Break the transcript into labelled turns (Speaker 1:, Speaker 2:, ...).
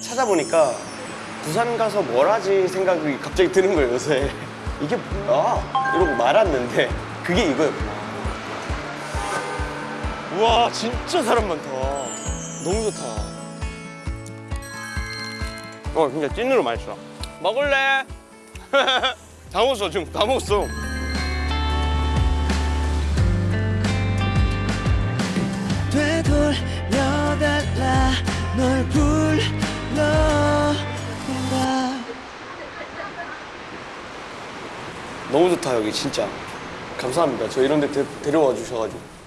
Speaker 1: 찾아보니까 부산 가서 뭘 하지 생각이 갑자기 드는 거예요 요새. 이게 뭐야? 이러고 말았는데 그게 이거였구나. 우와 진짜 사람 많다. 너무 좋다. 어 진짜 찐으로 맛있어. 먹을래? 다 먹었어 지금. 다 먹었어.
Speaker 2: 되돌려달라. 널불
Speaker 1: 너무 좋다 여기 진짜. 감사합니다. 저 이런 데 데, 데려와 주셔가지고